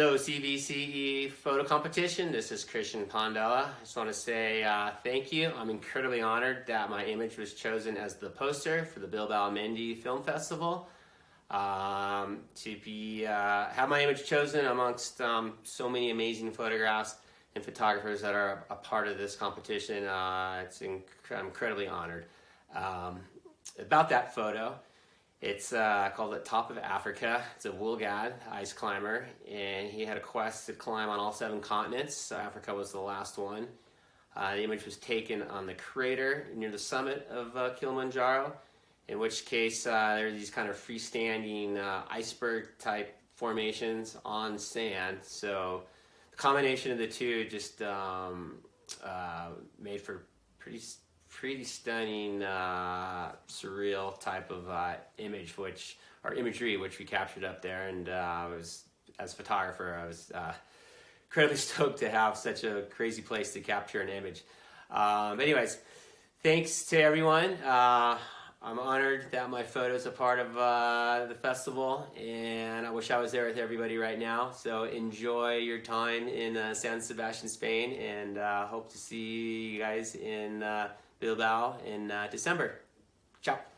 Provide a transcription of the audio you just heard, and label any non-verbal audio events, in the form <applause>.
Hello, CVCE photo competition. This is Christian Pondella. I just want to say uh, thank you. I'm incredibly honored that my image was chosen as the poster for the Bilbao Mendi Film Festival. Um, to be uh, have my image chosen amongst um, so many amazing photographs and photographers that are a part of this competition. Uh, it's inc I'm incredibly honored. Um, about that photo, it's uh, called the Top of Africa. It's a Will Gadd ice climber, and he had a quest to climb on all seven continents. So Africa was the last one. Uh, the image was taken on the crater near the summit of uh, Kilimanjaro, in which case uh, there are these kind of freestanding uh, iceberg type formations on sand. So the combination of the two just um, uh, made for pretty pretty stunning, surreal type of uh, image, which or imagery, which we captured up there. And uh, I was, as a photographer, I was uh, incredibly <laughs> stoked to have such a crazy place to capture an image. Um, anyways, thanks to everyone. Uh, I'm honored that my photo is a part of uh, the festival, and I wish I was there with everybody right now. So enjoy your time in San Sebastian, Spain, and hope to see you guys in Bilbao in uh, December. Tchau!